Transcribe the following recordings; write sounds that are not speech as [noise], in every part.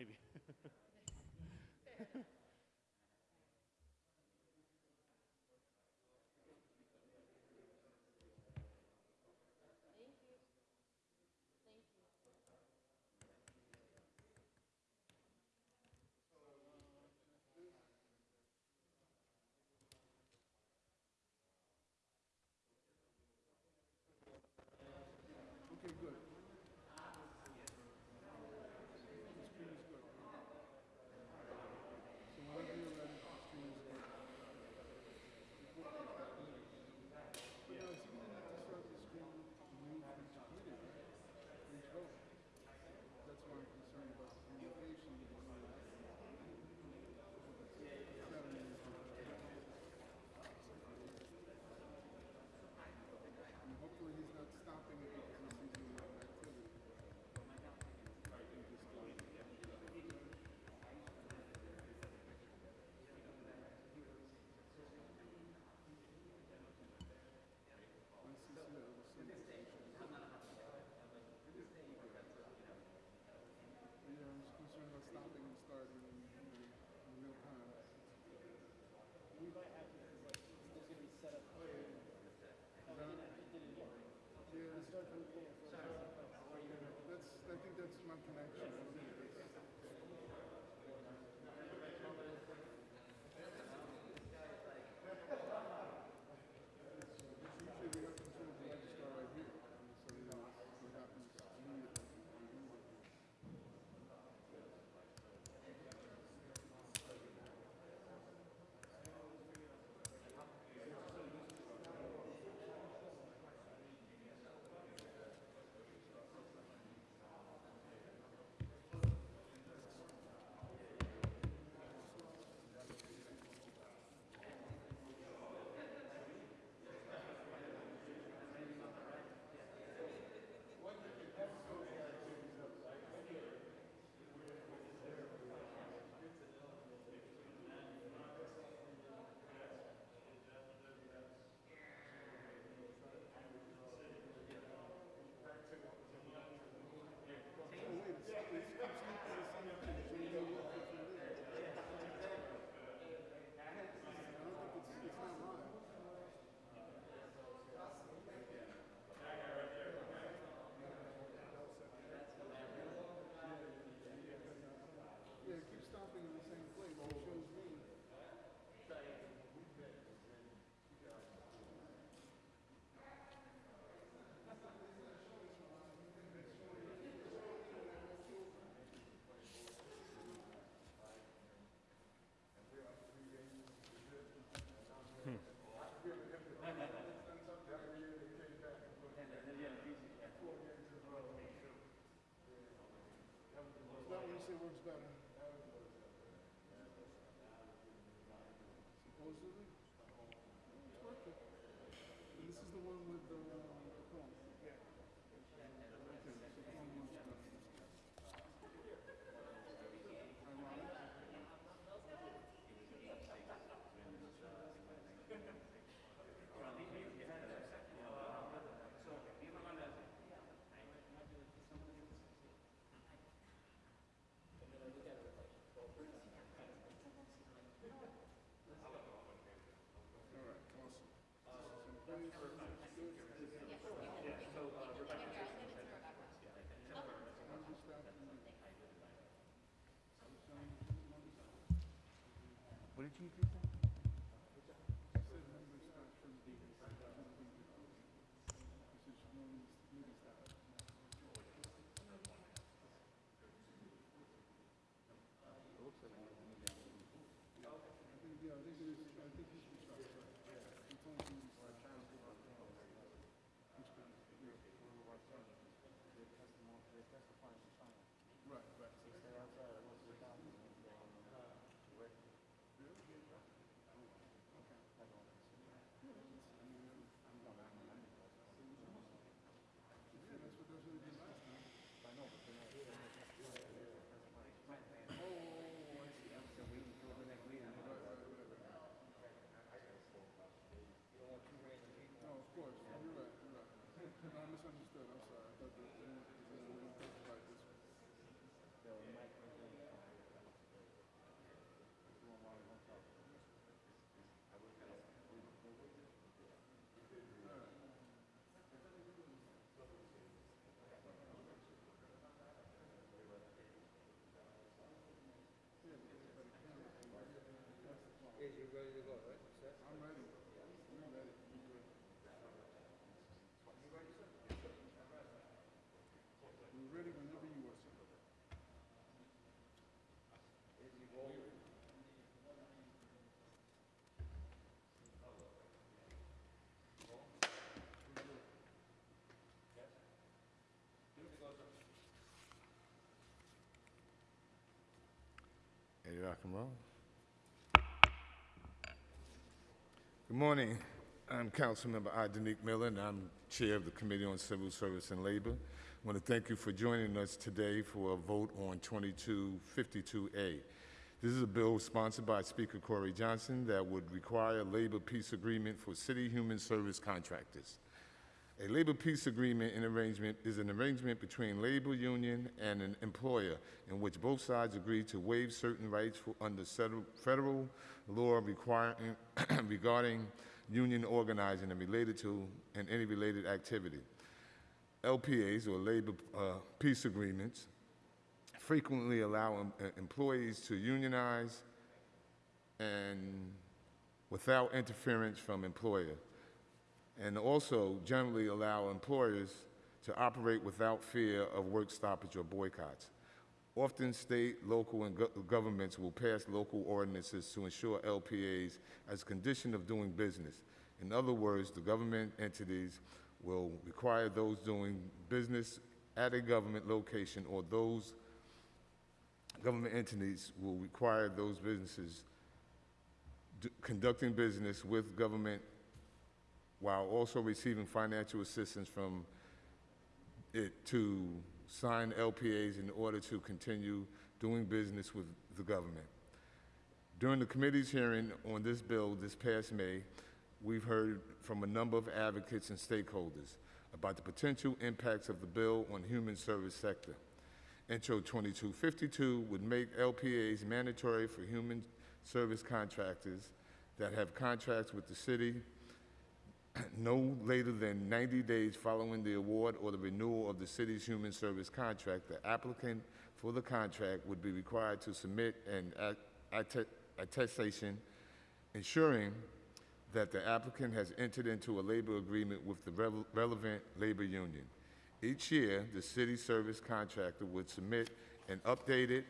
Maybe. [laughs] Thank you. Thank you. Okay, good. The screen is good. So whenever you're ready, the screen is good. But now, is he gonna have to start the screen new for each committee, right? For each vote? That's why I'm concerned about the communication. with the other. It's not an easy- And hopefully he's not stopping it because he's doing an activity. I think this guy. My sister was saying that we should- Yeah, I was concerned about stopping and starting in, in, in real time. We might have to, like, there's gonna be set up here. Oh, Is that- it did it, it did it again. Yeah, It started from the beginning. so it's like- that's, I think that's my connection. I don't think it's- Usually we have control of the registrar right here, and so you know what happens immediately. Oh, wait, it's, it's completely the same thing, so you know what different it is. I don't think it's, it's not live. Yeah, it keeps stopping in the same place, it shows me. Is that Supposedly? It's working. And this is the one with the, um, the phone? Yeah. Okay, so phone works better. Ironic. All right, awesome. So please, good. Member staff and- What did you do? I said member staff shouldn't be here. This is normal meeting staff. I think, yeah, I think it is, I think he should start. It's only meeting staff. Which can- yeah. Right, right. Stay outside, once we're done, and then, uh, Really? Misunderstood, I'm sorry. I thought that, you know, we didn't talk about this. The mic right there. Is you ready to go, right? Set? I'm ready. We're ready. We're good. We're ready whenever you are, sir. Ready to rock and roll? Good morning. I'm Councilmember I. Daneek Miller, and I'm Chair of the Committee on Civil Service and Labor. I want to thank you for joining us today for a vote on 2252A. This is a bill sponsored by Speaker Corey Johnson that would require a labor peace agreement for city human service contractors. A labor peace agreement and arrangement is an arrangement between labor union and an employer in which both sides agree to waive certain rights for, under federal, law requiring, [clears throat] regarding union organizing and related to and any related activity. LPAs or labor uh, peace agreements frequently allow em- uh, employees to unionize and without interference from employer and also generally allow employers to operate without fear of work stoppage or boycotts. Often state, local, and go- governments will pass local ordinances to ensure LPAs as a condition of doing business. In other words, the government entities will require those doing business at a government location or those government entities will require those businesses conducting business with government while also receiving financial assistance from it to sign LPAs in order to continue doing business with the government. During the committee's hearing on this bill this past May, we've heard from a number of advocates and stakeholders about the potential impacts of the bill on human service sector. Intro 2252 would make LPAs mandatory for human service contractors that have contracts with the city [clears throat] no later than 90 days following the award or the renewal of the city's human service contract, the applicant for the contract would be required to submit an at- atte- attestation ensuring that the applicant has entered into a labor agreement with the revel- relevant labor union. Each year, the city service contractor would submit an updated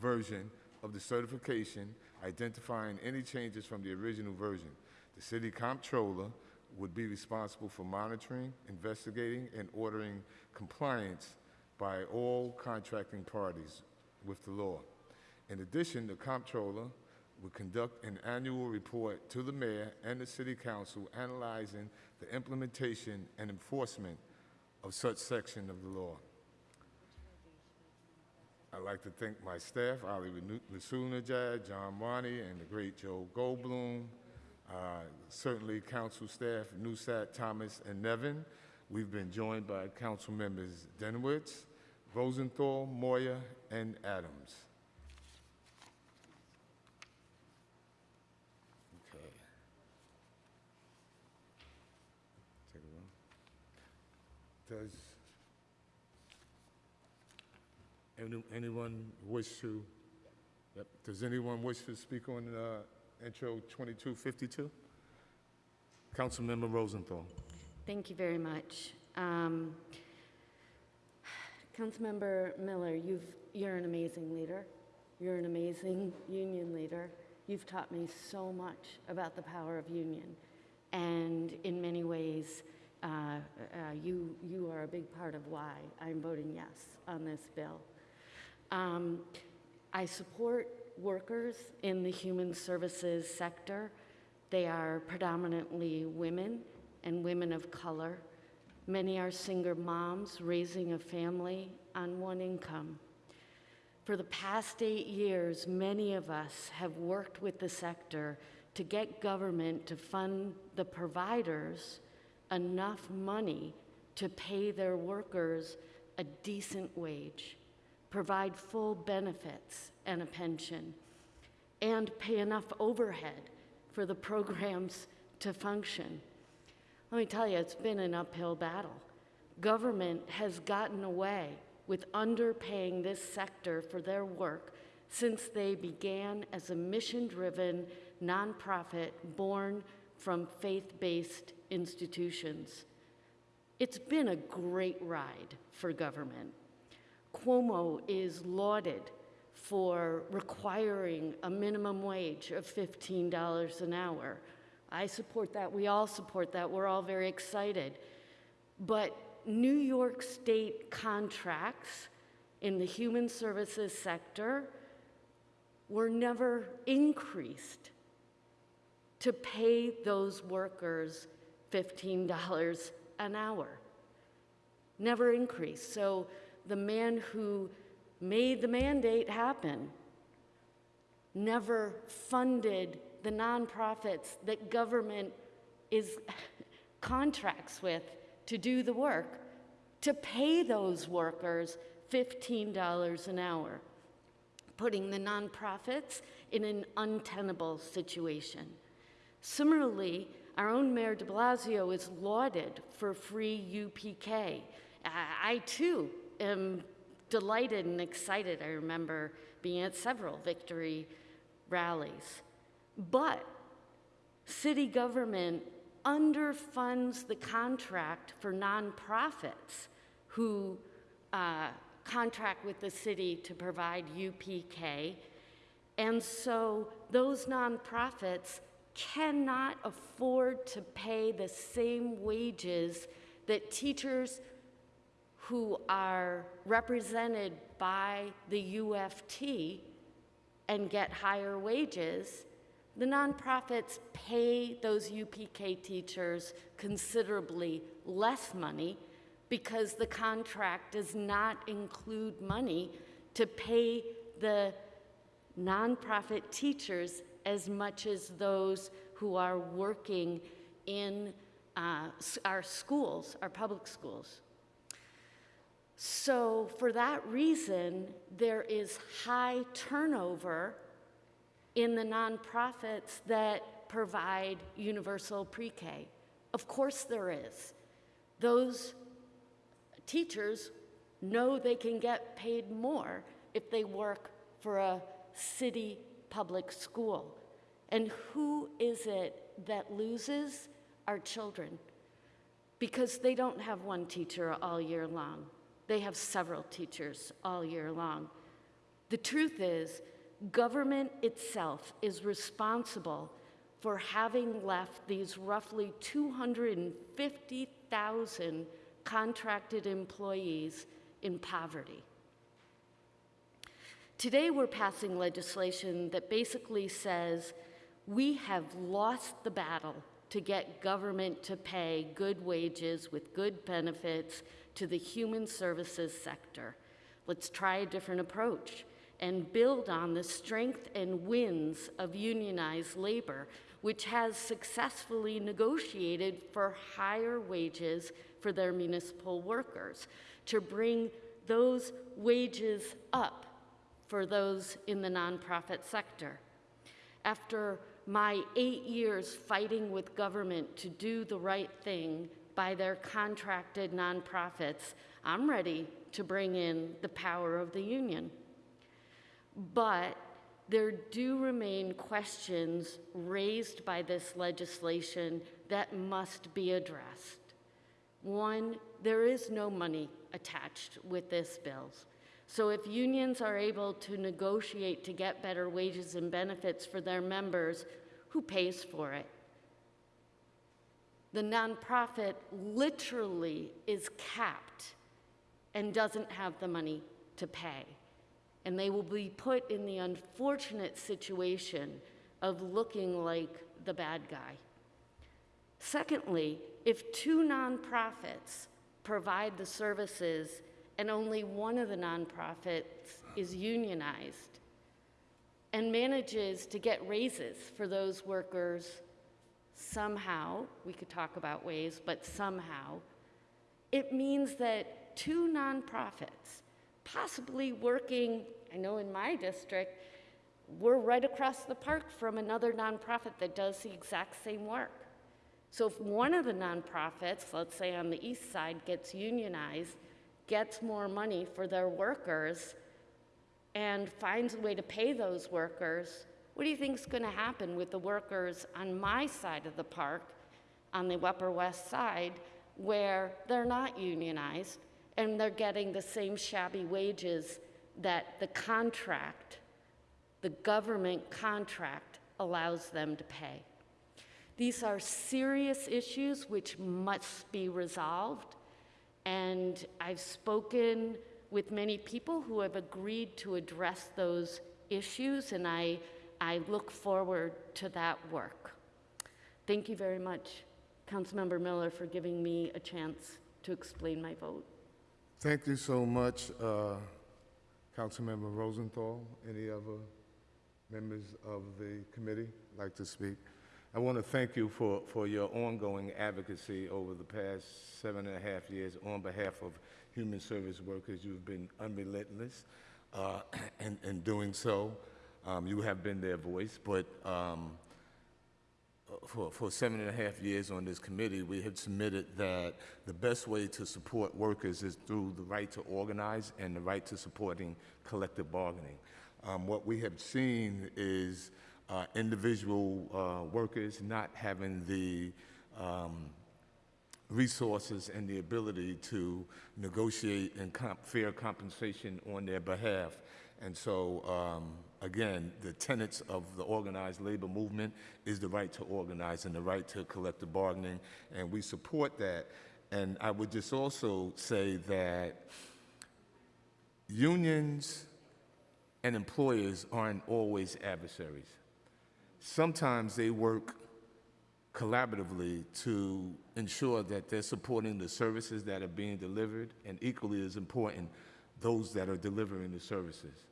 version of the certification identifying any changes from the original version. The city comptroller would be responsible for monitoring, investigating, and ordering compliance by all contracting parties with the law. In addition, the comptroller would conduct an annual report to the mayor and the city council analyzing the implementation and enforcement of such section of the law. I'd like to thank my staff, Ali Rasulnajad, John Wani, and the great Joe Goldblum, uh, certainly council staff, Nusat, Thomas, and Nevin. We've been joined by council members Dinowitz, Rosenthal, Moya, and Adams. Okay. Does any- anyone wish to, yep, does anyone wish to speak on uh, intro 2252? Councilmember Rosenthal. Thank you very much. Um, Councilmember Miller, you've, you're an amazing leader. You're an amazing union leader. You've taught me so much about the power of union. And in many ways, uh, uh, you, you are a big part of why I'm voting yes on this bill. Um, I support workers in the human services sector. They are predominantly women and women of color. Many are single moms raising a family on one income. For the past eight years, many of us have worked with the sector to get government to fund the providers enough money to pay their workers a decent wage, provide full benefits and a pension, and pay enough overhead for the programs to function. Let me tell you, it's been an uphill battle. Government has gotten away with underpaying this sector for their work since they began as a mission driven nonprofit born from faith based institutions. It's been a great ride for government. Cuomo is lauded for requiring a minimum wage of $15 an hour. I support that. We all support that. We're all very excited. But New York State contracts in the human services sector were never increased to pay those workers $15 an hour. Never increased. So the man who made the mandate happen never funded the nonprofits that government is [laughs] contracts with to do the work to pay those workers $15 an hour, putting the nonprofits in an untenable situation. Similarly, our own Mayor de Blasio is lauded for free UPK. I, I too am delighted and excited. I remember being at several victory rallies. But city government underfunds the contract for nonprofits who uh, contract with the city to provide UPK. And so those nonprofits cannot afford to pay the same wages that teachers who are represented by the UFT and get higher wages, the nonprofits pay those UPK teachers considerably less money because the contract does not include money to pay the nonprofit teachers as much as those who are working in uh, our schools, our public schools. So, for that reason, there is high turnover in the nonprofits that provide universal pre K. Of course, there is. Those teachers know they can get paid more if they work for a city public school. And who is it that loses? Our children. Because they don't have one teacher all year long, they have several teachers all year long. The truth is, government itself is responsible for having left these roughly 250,000 contracted employees in poverty. Today, we're passing legislation that basically says we have lost the battle to get government to pay good wages with good benefits to the human services sector. Let's try a different approach and build on the strength and wins of unionized labor, which has successfully negotiated for higher wages for their municipal workers, to bring those wages up for those in the nonprofit sector. After my eight years fighting with government to do the right thing by their contracted nonprofits, I'm ready to bring in the power of the union. But there do remain questions raised by this legislation that must be addressed. One, there is no money attached with this bill. So if unions are able to negotiate to get better wages and benefits for their members, who pays for it? The nonprofit literally is capped and doesn't have the money to pay. And they will be put in the unfortunate situation of looking like the bad guy. Secondly, if two nonprofits provide the services and only one of the nonprofits is unionized and manages to get raises for those workers somehow, we could talk about ways, but somehow, It means that two nonprofits, possibly working, I know in my district, we're right across the park from another nonprofit that does the exact same work. So if one of the nonprofits, let's say on the east side, gets unionized, gets more money for their workers, and finds a way to pay those workers, what do you think is going to happen with the workers on my side of the park, on the Upper West Side, where they're not unionized and they're getting the same shabby wages that the contract, the government contract, allows them to pay? These are serious issues which must be resolved. And I've spoken with many people who have agreed to address those issues, and I, I look forward to that work. Thank you very much, Councilmember Miller, for giving me a chance to explain my vote. Thank you so much, uh, Councilmember Rosenthal. Any other members of the committee like to speak? I want to thank you for, for your ongoing advocacy over the past seven and a half years on behalf of human service workers. You've been unrelentless uh, [clears throat] in, in doing so. Um, you have been their voice, but um, for, for seven and a half years on this committee, we have submitted that the best way to support workers is through the right to organize and the right to supporting collective bargaining. Um, what we have seen is uh, individual uh, workers not having the um, resources and the ability to negotiate and comp- fair compensation on their behalf. And so, um, again, the tenets of the organized labor movement is the right to organize and the right to collective bargaining, and we support that. And I would just also say that unions and employers aren't always adversaries. Sometimes they work collaboratively to ensure that they're supporting the services that are being delivered, and equally as important, those that are delivering the services.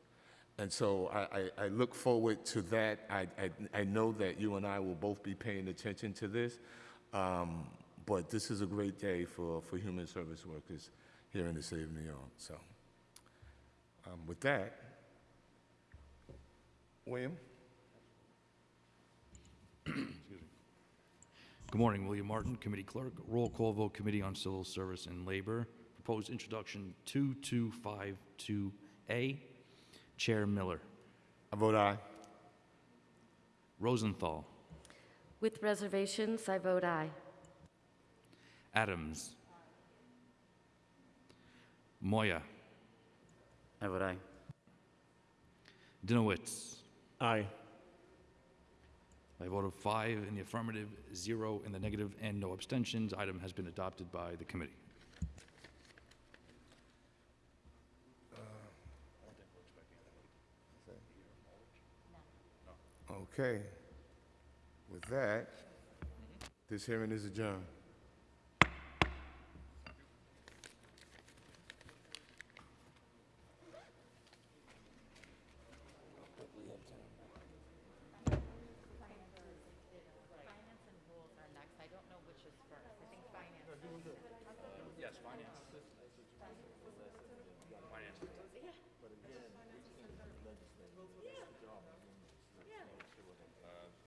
And so I, I, I look forward to that. I, I, I know that you and I will both be paying attention to this, um, but this is a great day for, for human service workers here in the city of New York. So um, with that, William? Good morning, William Martin, Committee Clerk. Roll call vote, Committee on Civil Service and Labor. Proposed introduction 2252A. Chair Miller. I vote aye. Rosenthal. With reservations, I vote aye. Adams. Moya. I vote aye. Dinowitz. Aye. By a vote of five in the affirmative, zero in the negative, and no abstentions, item has been adopted by the committee. Okay. With that, this hearing is adjourned.